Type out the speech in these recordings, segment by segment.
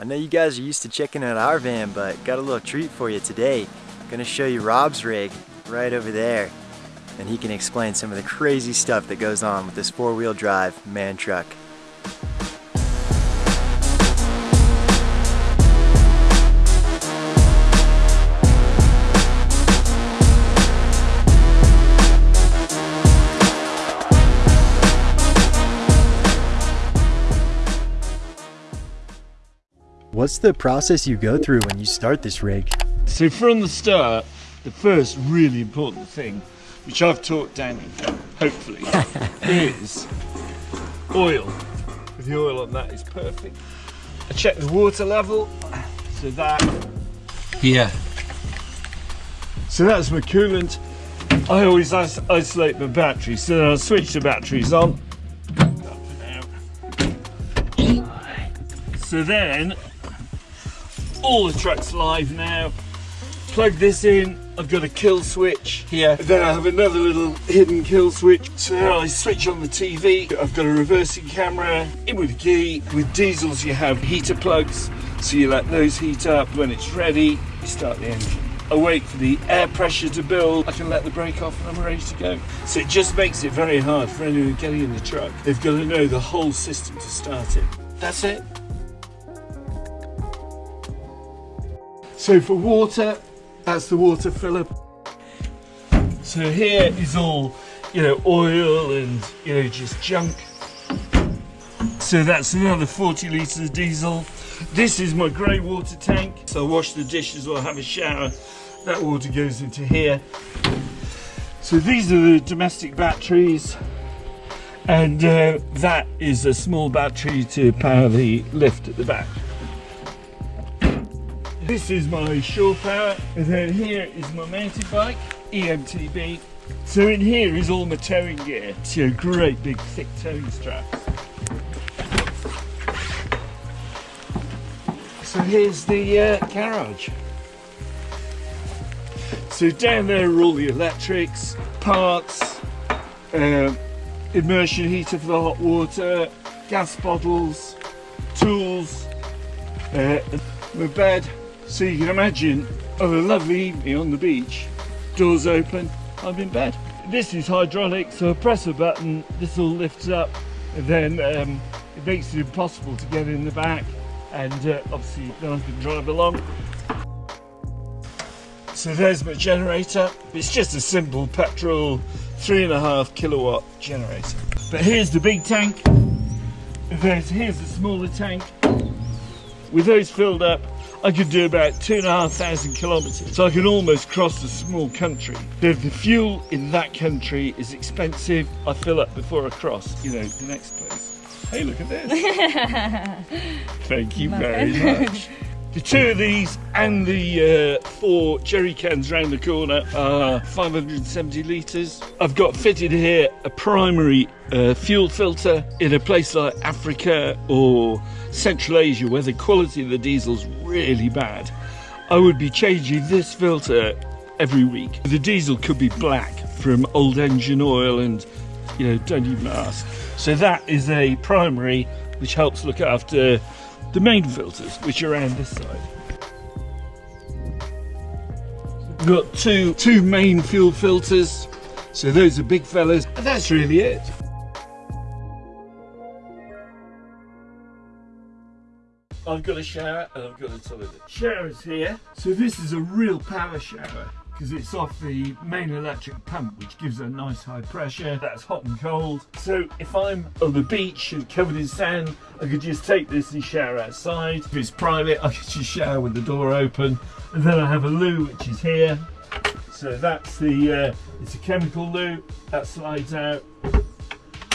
I know you guys are used to checking out our van, but got a little treat for you today. Gonna show you Rob's rig right over there. And he can explain some of the crazy stuff that goes on with this four-wheel drive MAN truck. What's the process you go through when you start this rig? So from the start, the first really important thing, which I've taught Danny, hopefully, is oil. The oil on that is perfect. I check the water level, so that here. So that's my coolant. I always is isolate my batteries, so then I'll switch the batteries on. So then all the truck's live now. Plug this in, I've got a kill switch here. Then I have another little hidden kill switch. So now I switch on the TV. I've got a reversing camera, in with the key. With diesels you have heater plugs, so you let those heat up. When it's ready, you start the engine. I wait for the air pressure to build. I can let the brake off and I'm ready to go. So it just makes it very hard for anyone getting in the truck. They've got to know the whole system to start it. That's it. So for water, that's the water filler. So here is all, you know, oil and, you know, just junk. So that's another 40 litres of diesel. This is my grey water tank. So I wash the dishes or have a shower. That water goes into here. So these are the domestic batteries. And uh, that is a small battery to power the lift at the back. This is my shore power, and then here is my mountain bike, EMTB. So in here is all my towing gear. So a great big thick towing straps. So here's the uh, garage. So down there are all the electrics, parts, uh, immersion heater for the hot water, gas bottles, tools, uh, my bed, so you can imagine a lovely evening on the beach, doors open, I'm in bed. This is hydraulic, so I press a button, this all lifts up, and then um, it makes it impossible to get in the back, and uh, obviously then I can drive along. So there's my generator. It's just a simple petrol, three and a half kilowatt generator. But here's the big tank. There's, here's the smaller tank. With those filled up, I could do about two and a half thousand kilometres. So I can almost cross a small country. If the fuel in that country is expensive, I fill up before I cross, you know, the next place. Hey, look at this. Thank you very much. The two of these and the uh, four jerry cans round the corner are 570 litres. I've got fitted here a primary uh, fuel filter in a place like Africa or Central Asia where the quality of the diesel's really bad. I would be changing this filter every week. The diesel could be black from old engine oil and you know don't even ask. So that is a primary which helps look after the main filters, which are around this side. We've got two, two main fuel filters, so those are big fellas, and that's really it. I've got a shower and I've got a toilet. Shower's here, so this is a real power shower because it's off the main electric pump which gives a nice high pressure that's hot and cold. So if I'm on the beach and covered in sand I could just take this and shower outside. If it's private I could just shower with the door open. And then I have a loo which is here. So that's the uh, it's a chemical loo that slides out.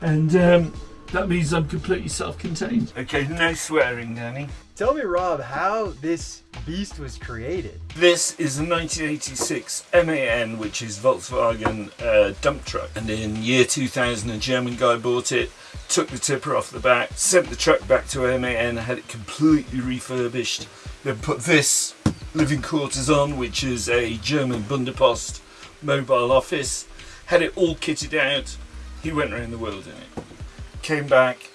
And um, that means I'm completely self-contained okay no swearing Danny Tell me, Rob, how this beast was created. This is a 1986 MAN, which is Volkswagen uh, dump truck. And in year 2000, a German guy bought it, took the tipper off the back, sent the truck back to MAN, had it completely refurbished, then put this living quarters on, which is a German Bundespost mobile office, had it all kitted out. He went around the world in it. Came back,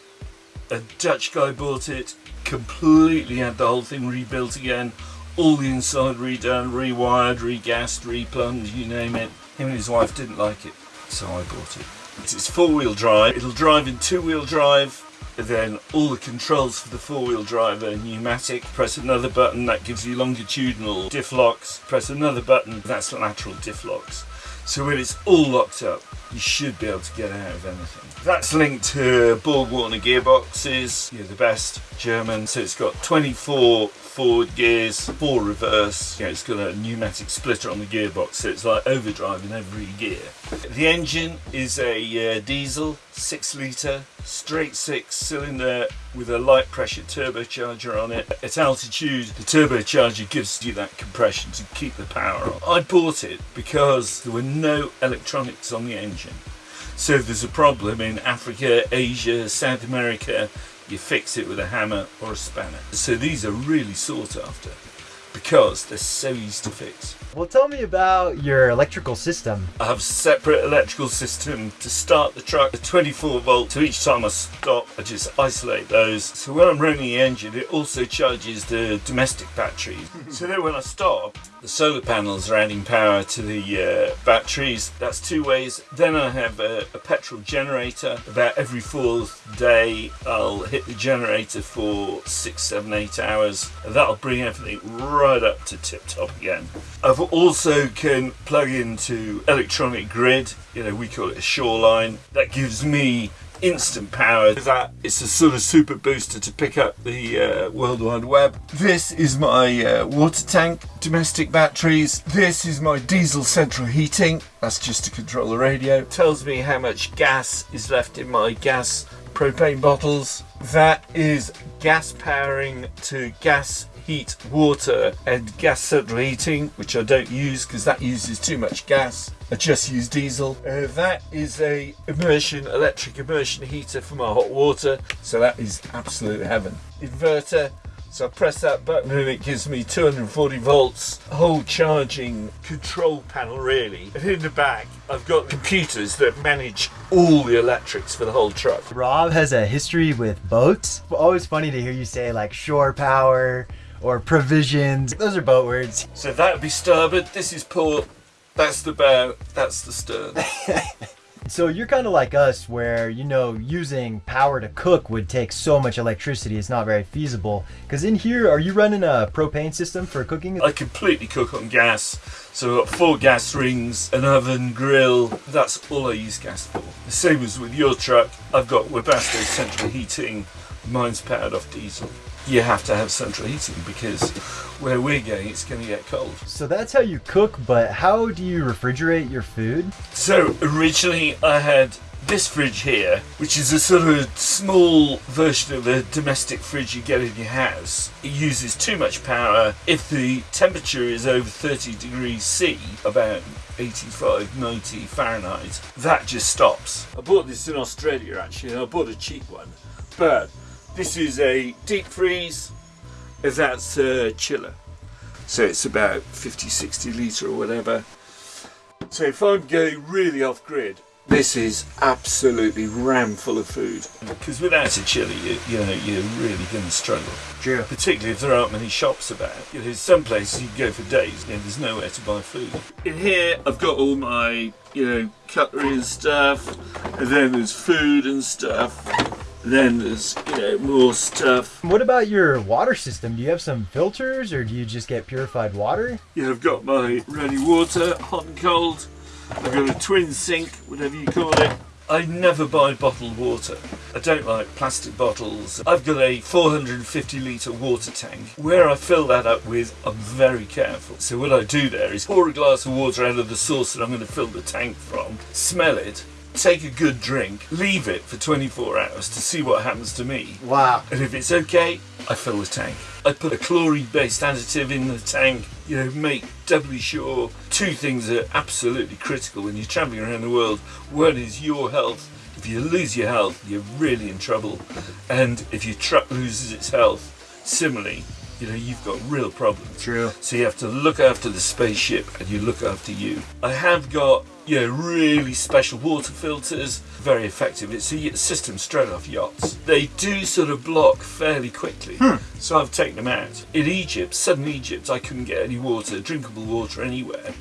a Dutch guy bought it, completely had the whole thing rebuilt again. All the inside redone, rewired, regassed, replumbed, you name it. Him and his wife didn't like it, so I bought it. It's four-wheel drive. It'll drive in two-wheel drive. Then all the controls for the four-wheel drive are pneumatic. Press another button, that gives you longitudinal diff locks. Press another button, that's lateral diff locks. So when it's all locked up, you should be able to get out of anything. That's linked to Borg Warner gearboxes, you're the best German. So it's got 24 forward gears, four reverse. Yeah, it's got a pneumatic splitter on the gearbox, so it's like overdrive in every gear. The engine is a uh, diesel, six litre, straight six cylinder with a light pressure turbocharger on it. At altitude, the turbocharger gives you that compression to keep the power on. I bought it because there were no electronics on the engine. So if there's a problem in Africa, Asia, South America, you fix it with a hammer or a spanner. So these are really sought after because they're so easy to fix. Well, tell me about your electrical system. I have a separate electrical system to start the truck, 24 volt. So each time I stop, I just isolate those. So when I'm running the engine, it also charges the domestic batteries. so then when I stop, the solar panels are adding power to the uh, batteries. That's two ways. Then I have a, a petrol generator. About every fourth day, I'll hit the generator for six, seven, eight hours. And that'll bring everything right up to tip top again. I've also can plug into electronic grid, you know, we call it a shoreline. That gives me instant power. That it's a sort of super booster to pick up the uh, World Wide Web. This is my uh, water tank, domestic batteries. This is my diesel central heating. That's just to control the radio. Tells me how much gas is left in my gas propane bottles. That is gas powering to gas heat water and gas central heating which I don't use because that uses too much gas I just use diesel uh, that is a immersion electric immersion heater for my hot water so that is absolute heaven inverter so I press that button and it gives me 240 volts, whole charging control panel really. And in the back, I've got computers that manage all the electrics for the whole truck. Rob has a history with boats. Always funny to hear you say like shore power, or provisions. Those are boat words. So that would be starboard, this is port, that's the bow, that's the stern. so you're kind of like us where, you know, using power to cook would take so much electricity, it's not very feasible. Because in here, are you running a propane system for cooking? I completely cook on gas. So I've got four gas rings, an oven, grill, that's all I use gas for. The same as with your truck, I've got Webasto central heating, mine's powered off diesel you have to have central heating because where we're going it's going to get cold. So that's how you cook, but how do you refrigerate your food? So originally I had this fridge here, which is a sort of small version of a domestic fridge you get in your house. It uses too much power. If the temperature is over 30 degrees C, about 85, 90 Fahrenheit, that just stops. I bought this in Australia actually, and I bought a cheap one. But this is a deep freeze, and that's a chiller. So it's about 50, 60 litre or whatever. So if I'm going really off grid, this is absolutely ram full of food. Because without a chiller, you, you know, you're really going to struggle. True. Particularly if there aren't many shops about. You know, some places you can go for days and there's nowhere to buy food. In here, I've got all my, you know, cutlery and stuff. And then there's food and stuff. Then there's you know more stuff. What about your water system? Do you have some filters or do you just get purified water? Yeah, I've got my running water, hot and cold. I've got a twin sink, whatever you call it. I never buy bottled water. I don't like plastic bottles. I've got a 450 litre water tank. Where I fill that up with, I'm very careful. So what I do there is pour a glass of water out of the source that I'm going to fill the tank from, smell it, take a good drink, leave it for 24 hours to see what happens to me. Wow. And if it's okay, I fill the tank. I put a chlorine-based additive in the tank, you know, make doubly sure. Two things are absolutely critical when you're traveling around the world. One is your health. If you lose your health, you're really in trouble. And if your truck loses its health, similarly, you know, you've got real problems. True. So you have to look after the spaceship and you look after you. I have got, you know, really special water filters, very effective. It's a system straight off yachts. They do sort of block fairly quickly. Hmm. So I've taken them out. In Egypt, southern Egypt, I couldn't get any water, drinkable water anywhere.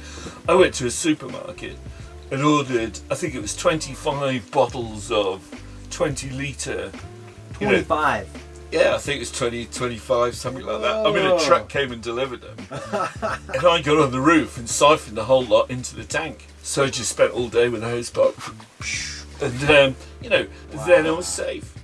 I went to a supermarket and ordered, I think it was 25 bottles of 20 litre. you know, 25. yeah, I think it was 20, 25, something like that. I mean, Oh. a truck came and delivered them. and I got on the roof and siphoned the whole lot into the tank. So I just spent all day with a hose pipe. And, um, you know, then I was safe.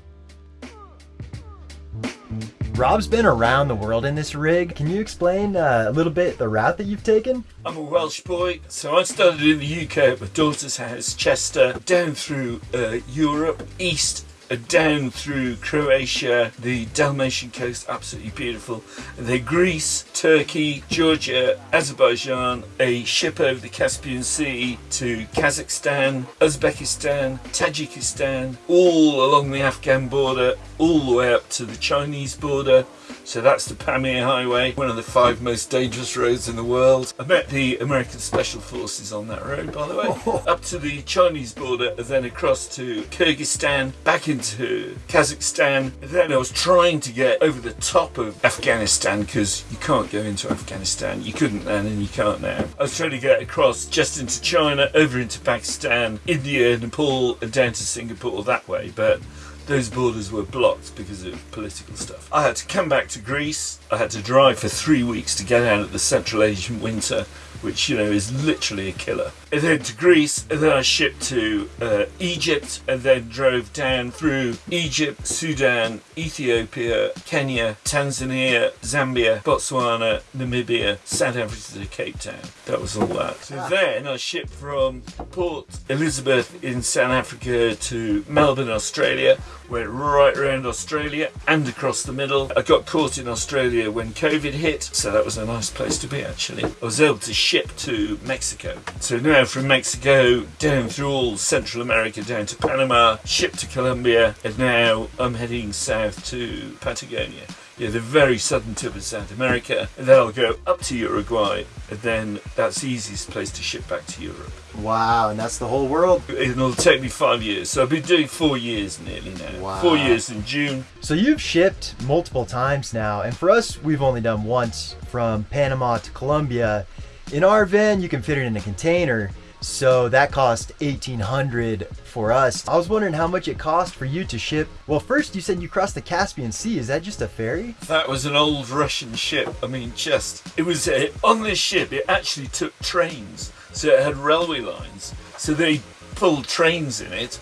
Rob's been around the world in this rig. Can you explain uh, a little bit the route that you've taken? I'm a Welsh boy, so I started in the UK at my daughter's house, Chester, down through uh, Europe, east, down through Croatia, the Dalmatian coast, absolutely beautiful, and then Greece, Turkey, Georgia, Azerbaijan, a ship over the Caspian Sea to Kazakhstan, Uzbekistan, Tajikistan, all along the Afghan border, all the way up to the Chinese border. So that's the Pamir Highway, one of the five most dangerous roads in the world. I met the American Special Forces on that road, by the way. Up to the Chinese border, and then across to Kyrgyzstan, back into Kazakhstan. And then I was trying to get over the top of Afghanistan because you can't go into Afghanistan. You couldn't then, and you can't now. I was trying to get across just into China, over into Pakistan, India, Nepal, and down to Singapore that way. But those borders were blocked because of political stuff. I had to come back to Greece. I had to drive for three weeks to get out of the Central Asian winter, which you know is literally a killer. And then to Greece, and then I shipped to uh, Egypt, and then drove down through Egypt, Sudan, Ethiopia, Kenya, Tanzania, Zambia, Botswana, Namibia, South Africa to Cape Town. That was all that. So then I shipped from Port Elizabeth in South Africa to Melbourne, Australia. Went right around Australia and across the middle. I got caught in Australia when COVID hit, so that was a nice place to be actually. I was able to ship to Mexico. So now from Mexico down through all Central America down to Panama, ship to Colombia, and now I'm heading south to Patagonia. Yeah, the very southern tip of South America, and then I'll go up to Uruguay, and then that's the easiest place to ship back to Europe. Wow, and that's the whole world. It'll take me five years, so I've been doing four years nearly now. Wow. Four years in June. So you've shipped multiple times now, and for us, we've only done once from Panama to Colombia. In our van, you can fit it in a container, so that cost 1800 for us. I was wondering how much it cost for you to ship. Well, first you said you crossed the Caspian Sea. Is that just a ferry? That was an old Russian ship. I mean, just it was on this ship. It actually took trains, so it had railway lines. So they pulled trains in it,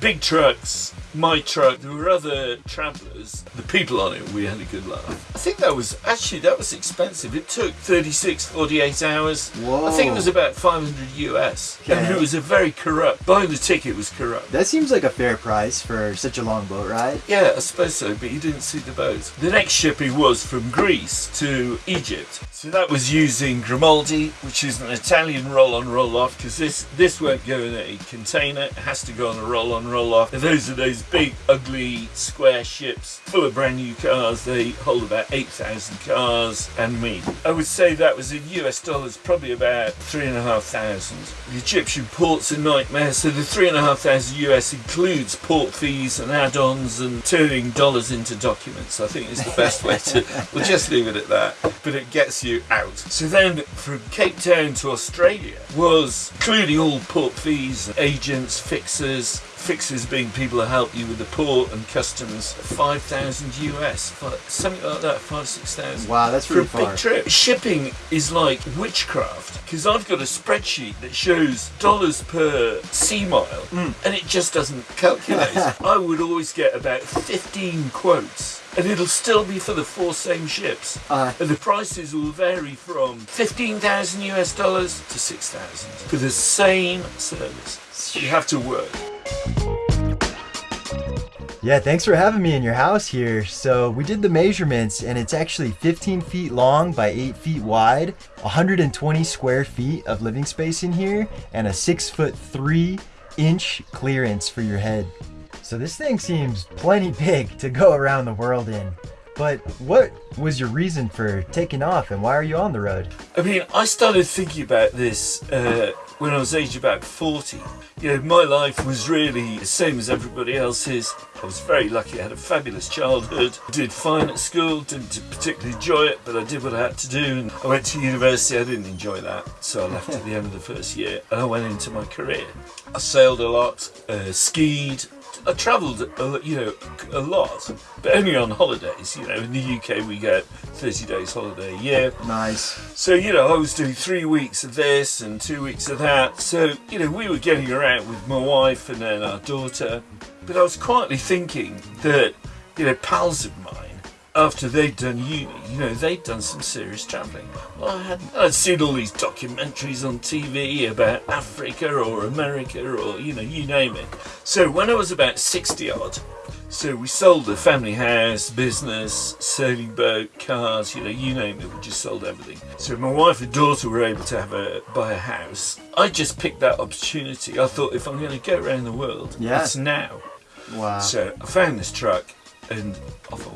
big trucks. My truck. There were other travellers. The people on it, we had a good laugh. I think that was actually that was expensive. It took 36, 48 hours. Whoa. I think it was about 500 US. And it was a very corrupt. Buying the ticket was corrupt. That seems like a fair price for such a long boat ride. Yeah, I suppose so, but you didn't see the boat. The next shipping was from Greece to Egypt. So that was using Grimaldi, which is an Italian roll-on roll-off, because this this won't go in a container. It has to go on a roll-on roll-off. Those are those big, ugly, square ships full of brand new cars. They hold about 8,000 cars and me. I would say that was in US dollars, probably about three and a half thousand. The Egyptian port's a nightmare, so the three and a half thousand US includes port fees and add-ons and turning dollars into documents. I think is the best way to. We'll just leave it at that. But it gets you out. So then, from Cape Town to Australia was including all port fees, agents, fixers. Fixers being people who help you with the port and customs. Five thousand US, fi- something like that. Five six thousand Wow, that's really for a big trip. Shipping is like witchcraft because I've got a spreadsheet that shows dollars per sea mile Mm. and it just doesn't calculate. I would always get about 15 quotes and it'll still be for the four same ships. Uh, And the prices will vary from 15,000 US dollars to 6,000 for the same service. You have to work. Yeah, thanks for having me in your house here. So we did the measurements and it's actually 15 feet long by 8 feet wide, 120 square feet of living space in here, and a 6 foot 3 inch clearance for your head. So this thing seems plenty big to go around the world in. But what was your reason for taking off and why are you on the road? I mean, I started thinking about this uh, when I was aged about 40. You know, my life was really the same as everybody else's. I was very lucky, I had a fabulous childhood. I did fine at school, didn't particularly enjoy it, but I did what I had to do. And I went to university, I didn't enjoy that, so I left at the end of the first year and I went into my career. I sailed a lot, uh, skied, I travelled, you know, a lot, but only on holidays. You know, in the UK we get 30 days holiday a year. Nice. So, you know, I was doing three weeks of this and two weeks of that. So, you know, we were getting around with my wife and then our daughter. But I was quietly thinking that, you know, pals of mine, after they'd done uni, you know, they'd done some serious travelling. Well, I had, I'd seen all these documentaries on TV about Africa or America or, you know, you name it. So when I was about 60 odd, so we sold the family house, business, sailing boat, cars, you know, you name it, we just sold everything. So my wife and daughter were able to have a buy a house. I just picked that opportunity. I thought if I'm going to go around the world, yeah. it's now. Wow. So I found this truck and off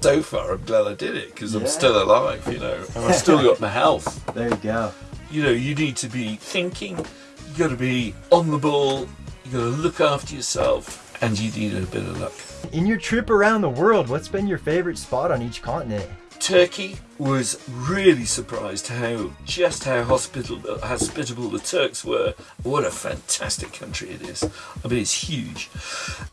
So far, I'm glad I did it because Yeah. I'm still alive, you know, and I've still got my health. There you go. You know, you need to be thinking, you got to be on the ball, you got to look after yourself, and you need a bit of luck. In your trip around the world, what's been your favorite spot on each continent? Turkey was really surprised how just how hospitable, hospitable the Turks were. What a fantastic country it is! I mean, it's huge.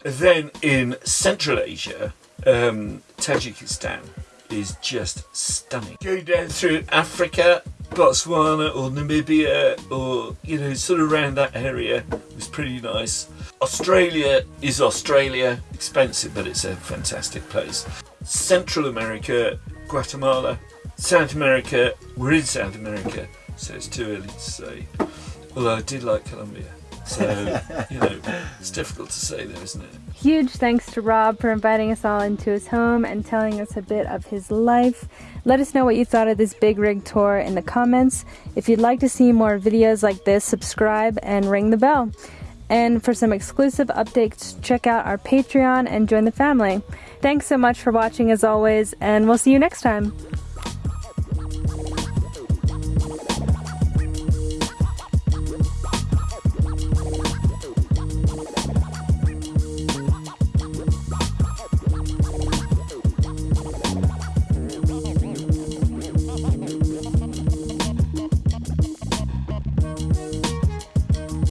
Then in Central Asia, um, Tajikistan is just stunning. Going down through Africa, Botswana or Namibia, or you know, sort of around that area was pretty nice. Australia is Australia, expensive, but it's a fantastic place. Central America, Guatemala, South America, we're in South America, so it's too early to say. Although I did like Colombia, so you know, it's difficult to say there, isn't it? Huge thanks to Rob for inviting us all into his home and telling us a bit of his life. Let us know what you thought of this big rig tour in the comments. If you'd like to see more videos like this, subscribe and ring the bell. And for some exclusive updates, check out our Patreon and join the family. Thanks so much for watching as always, and we'll see you next time.